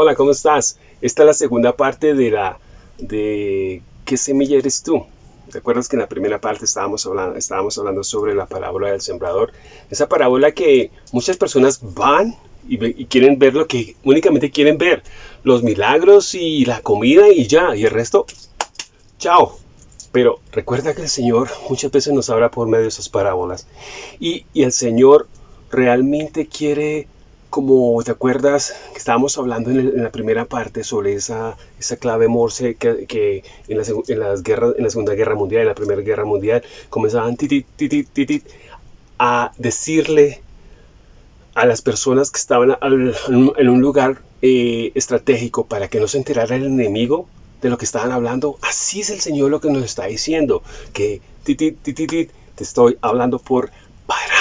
Hola, ¿cómo estás? Esta es la segunda parte de la de ¿qué semilla eres tú? ¿Te acuerdas que en la primera parte estábamos hablando, estábamos hablando sobre la parábola del sembrador? Esa parábola que muchas personas van y, quieren ver lo que únicamente quieren ver, los milagros y la comida y ya, y el resto, chao. Pero recuerda que el Señor muchas veces nos habla por medio de esas parábolas y el Señor realmente quiere como te acuerdas que estábamos hablando en, la primera parte sobre esa, esa clave Morse que, en, en, las guerras, en la Segunda Guerra Mundial, en la Primera Guerra Mundial, comenzaban a decirle a las personas que estaban en un lugar eh, estratégico para que no se enterara el enemigo de lo que estaban hablando. Así es el Señor lo que nos está diciendo, que te estoy hablando por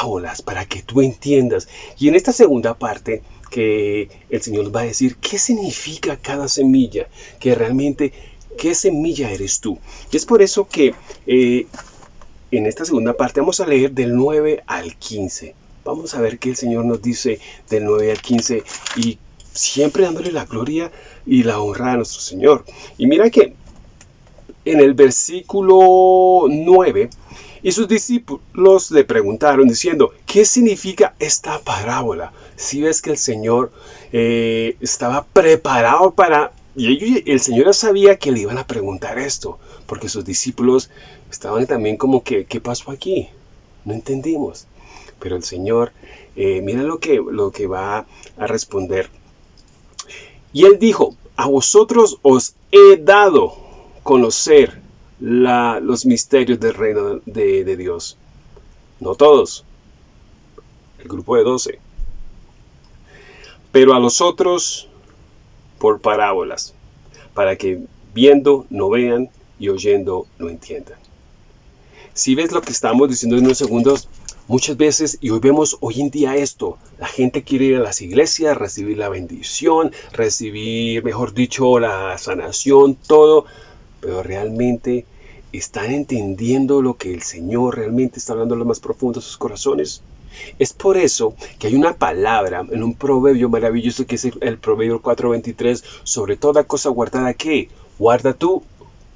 parábolas para que tú entiendas. Y en esta segunda parte que el Señor va a decir qué significa cada semilla, que realmente qué semilla eres tú. Y es por eso que eh, en esta segunda parte vamos a leer del 9 al 15. Vamos a ver qué el Señor nos dice del 9 al 15 y siempre dándole la gloria y la honra a nuestro Señor. Y mira que en el versículo 9 y sus discípulos le preguntaron diciendo, ¿qué significa esta parábola? Si ves que el Señor eh, estaba preparado para... Y el Señor ya sabía que le iban a preguntar esto, porque sus discípulos estaban también como que, ¿qué pasó aquí? No entendimos. Pero el Señor, eh, mira lo que, lo que va a responder. Y él dijo, a vosotros os he dado conocer los misterios del reino de, Dios. No todos, el grupo de doce. Pero a los otros por parábolas, para que viendo no vean y oyendo no entiendan. Si ves lo que estamos diciendo en unos segundos, muchas veces, y hoy vemos hoy en día esto, la gente quiere ir a las iglesias, recibir la bendición, recibir, mejor dicho, la sanación, todo, pero realmente están entendiendo lo que el Señor realmente está hablando en lo más profundo de sus corazones. Es por eso que hay una palabra en un proverbio maravilloso que es el, proverbio 4.23 sobre toda cosa guardada que guarda tu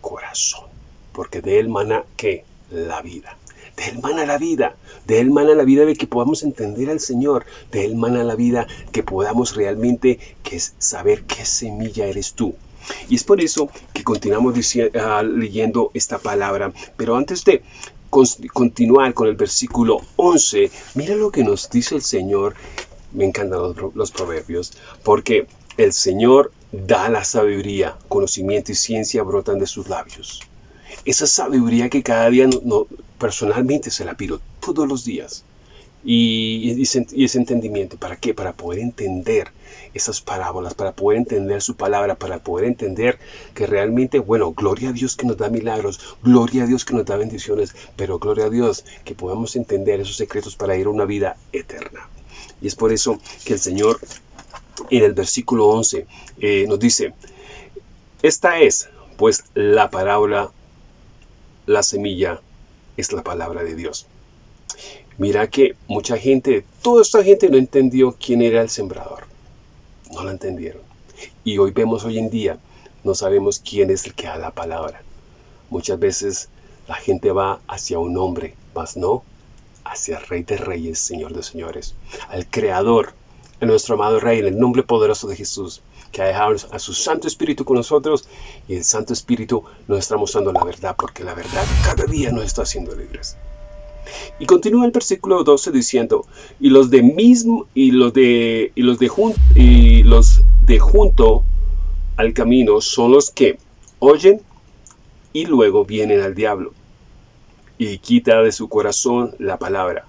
corazón, porque de él mana que la vida. De él mana la vida, de él mana la vida de que podamos entender al Señor, de él mana la vida que podamos realmente que saber qué semilla eres tú. Y es por eso que continuamos ah, leyendo esta palabra. Pero antes de continuar con el versículo 11, mira lo que nos dice el Señor. Me encantan los, proverbios, porque el Señor da la sabiduría, conocimiento y ciencia brotan de sus labios. Esa sabiduría que cada día personalmente se la pido todos los días y, ese entendimiento. ¿Para qué? Para poder entender esas parábolas, para poder entender su palabra, para poder entender que realmente, bueno, gloria a Dios que nos da milagros, gloria a Dios que nos da bendiciones, pero gloria a Dios que podamos entender esos secretos para ir a una vida eterna. Y es por eso que el Señor en el versículo 11 eh, nos dice, esta es pues la parábola, la semilla es la palabra de Dios. Mira que mucha gente, toda esta gente no entendió quién era el sembrador. No lo entendieron. Y hoy vemos hoy en día, no sabemos quién es el que da la palabra. Muchas veces la gente va hacia un hombre, mas no hacia el Rey de Reyes, Señor de Señores, al Creador, a nuestro amado Rey, en el nombre poderoso de Jesús, que ha dejado a su Santo Espíritu con nosotros y el Santo Espíritu nos está mostrando la verdad, porque la verdad cada día nos está haciendo libres. Y continúa el versículo 12 diciendo, y los de mismo, y los de, y los de, y los de junto al camino son los que oyen y luego vienen al diablo y quita de su corazón la palabra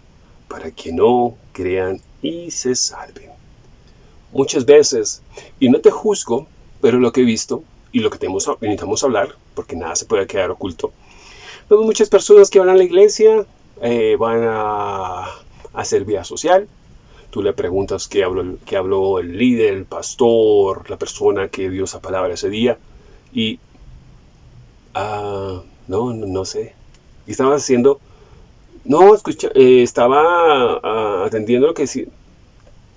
para que no crean y se salven. Muchas veces, y no te juzgo, pero lo que he visto y lo que tenemos, necesitamos hablar, porque nada se puede quedar oculto. Vemos muchas personas que van a la iglesia, eh, van a hacer vía social. Tú le preguntas qué habló, qué habló el líder, el pastor, la persona que dio esa palabra ese día. Y, ah, no, no, sé. ¿Qué estabas haciendo? No, escucha, eh, estaba ah, atendiendo lo que si,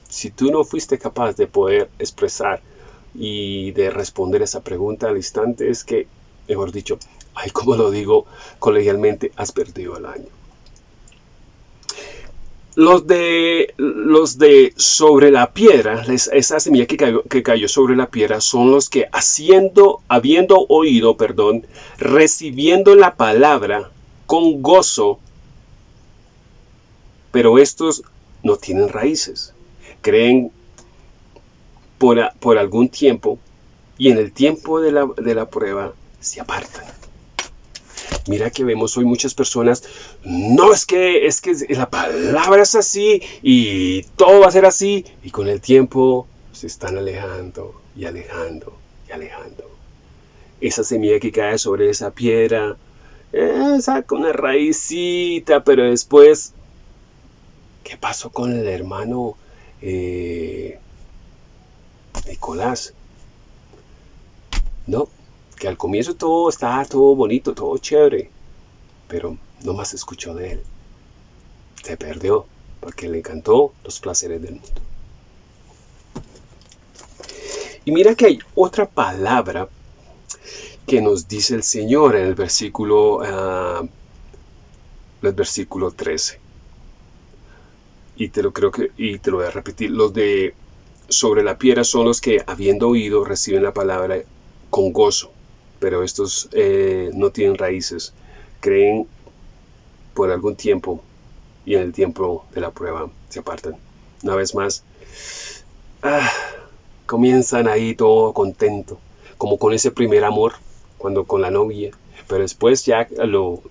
si tú no fuiste capaz de poder expresar y de responder esa pregunta al instante es que, mejor dicho, ay, como lo digo colegialmente, has perdido el año. Los de, los de sobre la piedra, esa semilla que cayó, que cayó sobre la piedra, son los que haciendo, habiendo oído, perdón, recibiendo la palabra con gozo, pero estos no tienen raíces. Creen por, por algún tiempo y en el tiempo de la, de la prueba se apartan. Mira que vemos hoy muchas personas, no es que es que la palabra es así y todo va a ser así y con el tiempo se están alejando y alejando y alejando. Esa semilla que cae sobre esa piedra eh, saca una raicita, pero después, ¿qué pasó con el hermano eh, Nicolás? No, que al comienzo todo estaba todo bonito, todo chévere, pero no más escuchó de él. Se perdió porque le encantó los placeres del mundo. Y mira que hay otra palabra que nos dice el Señor en el versículo, uh, el versículo 13. Y te lo creo que, y te lo voy a repetir. Los de sobre la piedra son los que, habiendo oído, reciben la palabra con gozo pero estos eh, no tienen raíces, creen por algún tiempo y en el tiempo de la prueba se apartan. Una vez más, ah, comienzan ahí todo contento, como con ese primer amor, cuando con la novia, pero después ya lo,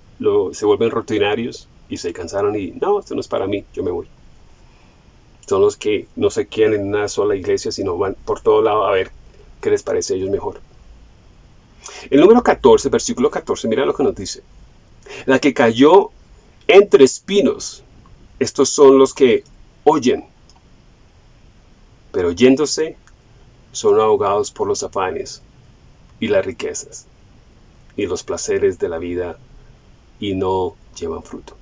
se vuelven rutinarios y se cansaron y no, esto no es para mí, yo me voy. Son los que no se quedan en una sola iglesia, sino van por todo lado a ver qué les parece a ellos mejor. El número 14, versículo 14, mira lo que nos dice. La que cayó entre espinos, estos son los que oyen, pero oyéndose son ahogados por los afanes y las riquezas y los placeres de la vida y no llevan fruto.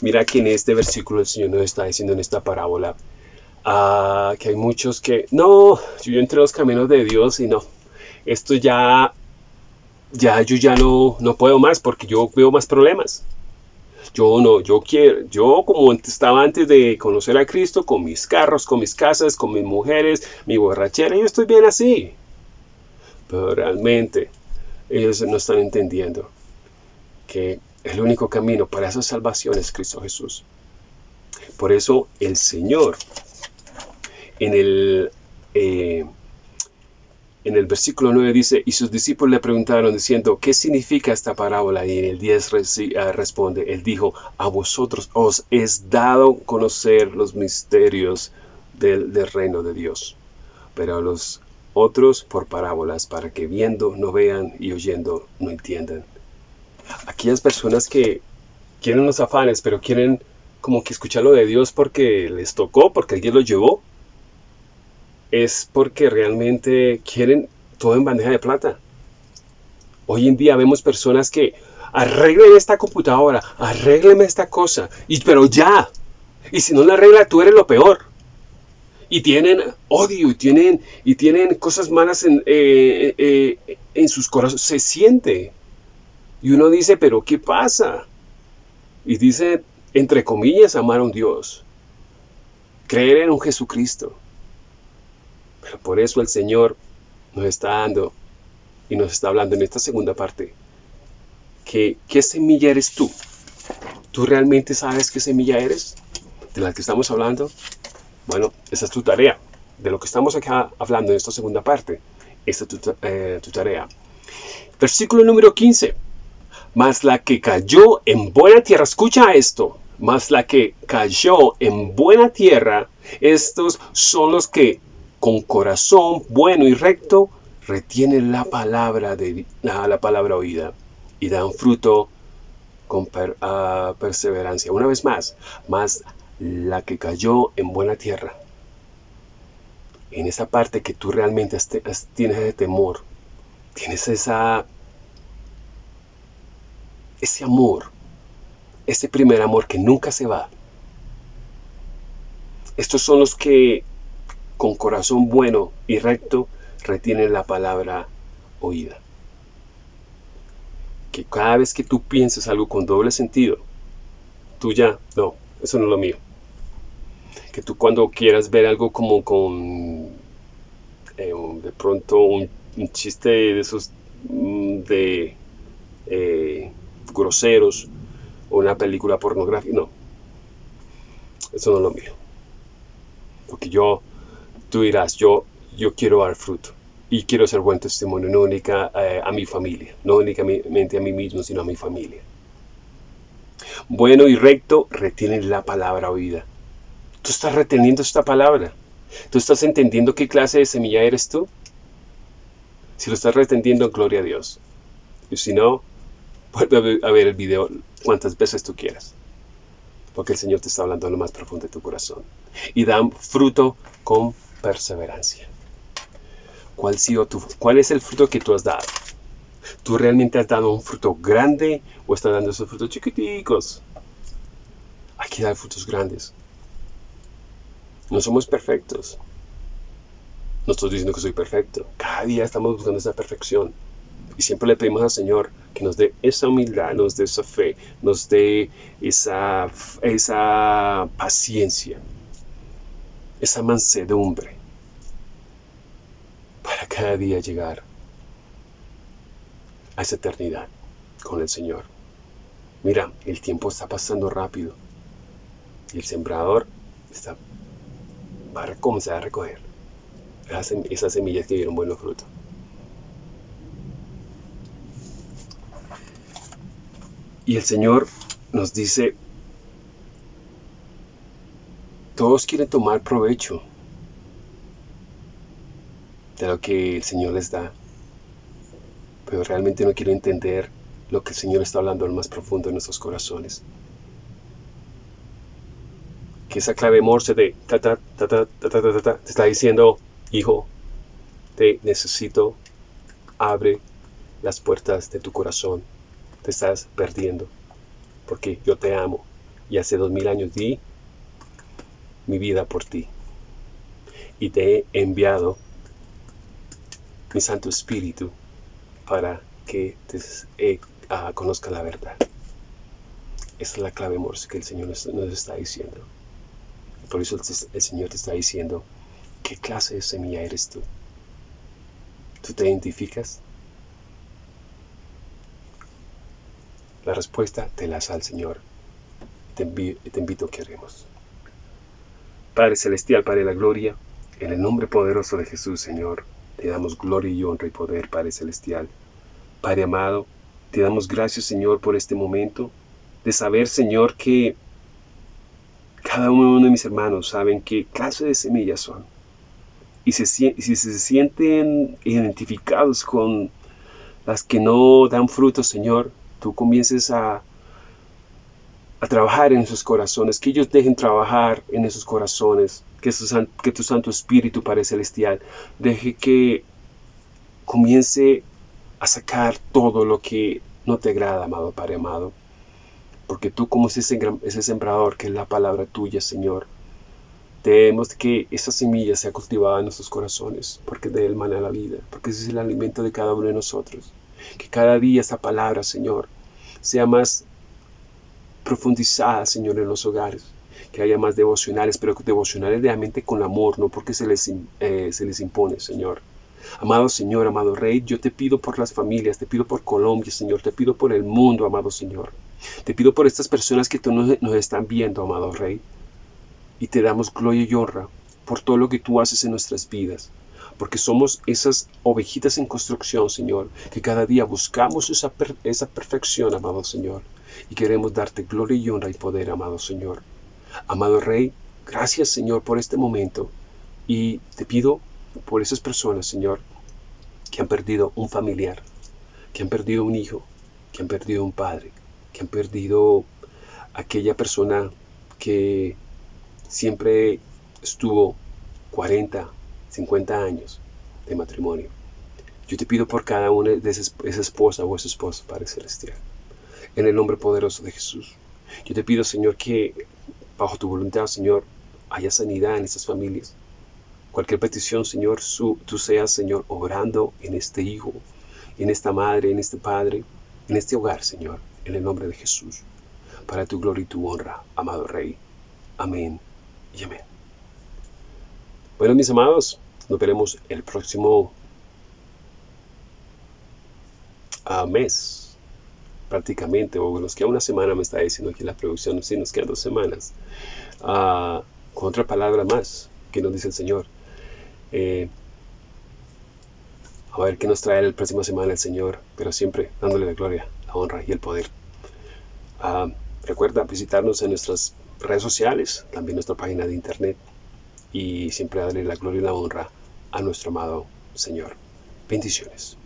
Mira que en este versículo el Señor nos está diciendo en esta parábola ah, que hay muchos que, no, yo entre los caminos de Dios y no, esto ya ya yo ya no, no puedo más porque yo veo más problemas. Yo no, yo quiero, yo como estaba antes de conocer a Cristo, con mis carros, con mis casas, con mis mujeres, mi borrachera, yo estoy bien así. Pero realmente ellos no están entendiendo que el único camino para esa salvación es Cristo Jesús. Por eso el Señor en el eh, en el versículo 9 dice, y sus discípulos le preguntaron diciendo, ¿qué significa esta parábola? Y en el 10 ah, responde, él dijo, a vosotros os es dado conocer los misterios del, reino de Dios, pero a los otros por parábolas, para que viendo no vean y oyendo no entiendan. Aquellas personas que quieren los afanes, pero quieren como que escuchar lo de Dios porque les tocó, porque alguien los llevó, es porque realmente quieren todo en bandeja de plata. Hoy en día vemos personas que arreglen esta computadora, arreglen esta cosa, y, pero ya. Y si no la arregla, tú eres lo peor. Y tienen odio, y tienen, y tienen cosas malas en, eh, eh, en sus corazones. Se siente. Y uno dice, pero ¿qué pasa? Y dice, entre comillas, amar a un Dios. Creer en un Jesucristo por eso el Señor nos está dando y nos está hablando en esta segunda parte que qué semilla eres tú. ¿Tú realmente sabes qué semilla eres? ¿De la que estamos hablando? Bueno, esa es tu tarea. De lo que estamos acá hablando en esta segunda parte. Esta es tu, eh, tu tarea. Versículo número 15. Mas la que cayó en buena tierra, escucha esto, mas la que cayó en buena tierra, estos son los que con corazón bueno y recto, retienen la palabra, de, la, palabra oída y dan fruto con ah, perseverancia. Una vez más, más la que cayó en buena tierra. En esa parte que tú realmente tienes de temor, tienes esa, ese amor, ese primer amor que nunca se va. Estos son los que con corazón bueno y recto retienen la palabra oída. Que cada vez que tú pienses algo con doble sentido, tú ya, no, eso no es lo mío. Que tú cuando quieras ver algo como con, eh, de pronto un, chiste de esos mm, de eh, groseros o una película pornográfica, no, eso no es lo mío. Porque yo, tú dirás, yo, yo quiero dar fruto y quiero ser buen testimonio, no única eh, a mi familia, no únicamente a mí mismo, sino a mi familia. Bueno y recto retienen la palabra oída. Tú estás reteniendo esta palabra. Tú estás entendiendo qué clase de semilla eres tú. Si lo estás reteniendo, gloria a Dios. Y si no, vuelve a ver el video cuantas veces tú quieras porque el Señor te está hablando en lo más profundo de tu corazón. Y dan fruto con perseverancia. ¿Cuál, ¿Cuál es el fruto que tú has dado? ¿Tú realmente has dado un fruto grande o estás dando esos frutos chiquiticos? Hay que dar frutos grandes. No somos perfectos. No estoy diciendo que soy perfecto. Cada día estamos buscando esa perfección. Y siempre le pedimos al Señor que nos dé esa humildad, nos dé esa fe, nos dé esa, esa paciencia, esa mansedumbre para cada día llegar a esa eternidad con el Señor. Mira, el tiempo está pasando rápido y el sembrador está, va a comenzar a recoger esas semillas que dieron buenos frutos. Y el Señor nos dice, todos quieren tomar provecho de lo que el Señor les da, pero realmente no quieren entender lo que el Señor está hablando lo más profundo de nuestros corazones. Que esa clave morse de ta ta ta ta ta ta ta, ta te está diciendo, hijo, te necesito, abre las puertas de tu corazón te estás perdiendo, porque yo te amo y hace dos mil años di mi vida por ti y te he enviado mi Santo Espíritu para que te eh, ah, conozca la verdad. Esa es la clave morse que el Señor nos, está diciendo. Por eso el Señor te está diciendo, ¿qué clase de semilla eres tú? ¿Tú te identificas? La respuesta te la da el Señor. Te, te invito a que haremos. Padre Celestial, Padre de la Gloria, en el nombre poderoso de Jesús, Señor, te damos gloria y honra y poder, Padre Celestial. Padre amado, te damos gracias, Señor, por este momento de saber, Señor, que cada uno de mis hermanos saben qué clase de semillas son. Y si se sienten identificados con las que no dan frutos, Señor, tú comiences a, a trabajar en esos corazones, que ellos dejen trabajar en esos corazones, que, que tu Santo Espíritu Padre Celestial deje que comience a sacar todo lo que no te agrada, amado Padre amado. Porque tú como ese sembrador, que es la palabra tuya, Señor, debemos que esa semilla sea cultivada en nuestros corazones, porque de él mana la vida, porque ese es el alimento de cada uno de nosotros. Que cada día esa palabra, Señor, sea más profundizada, Señor, en los hogares. Que haya más devocionales, pero devocionales realmente con amor, no porque se les, eh, se les impone, Señor. Amado Señor, amado Rey, yo te pido por las familias, te pido por Colombia, Señor, te pido por el mundo, amado Señor. Te pido por estas personas que tú nos, nos están viendo, amado Rey. Y te damos gloria y honra por todo lo que tú haces en nuestras vidas porque somos esas ovejitas en construcción, Señor, que cada día buscamos esa, esa perfección, amado Señor, y queremos darte gloria y honra y poder, amado Señor. Amado Rey, gracias, Señor, por este momento, y te pido por esas personas, Señor, que han perdido un familiar, que han perdido un hijo, que han perdido un padre, que han perdido aquella persona que siempre estuvo 40, 50 años de matrimonio. Yo te pido por cada una de esas, esa esposa o ese Padre Celestial, en el nombre poderoso de Jesús. Yo te pido, Señor, que bajo tu voluntad, Señor, haya sanidad en estas familias. Cualquier petición, Señor, tú seas, Señor, obrando en este hijo, en esta madre, en este padre, en este hogar, Señor, en el nombre de Jesús, para tu gloria y tu honra, amado Rey. Amén y amén. Bueno, mis amados, nos veremos el próximo ah, mes, prácticamente, o nos queda una semana, me está diciendo aquí la producción, sí, nos quedan dos semanas, uh, con otra palabra más que nos dice el Señor. Eh, a ver qué nos trae la próxima semana el Señor, pero siempre dándole la gloria, la honra y el poder. Ah, recuerda visitarnos en nuestras redes sociales, también nuestra página de internet y siempre darle la gloria y la honra a nuestro amado Señor. Bendiciones.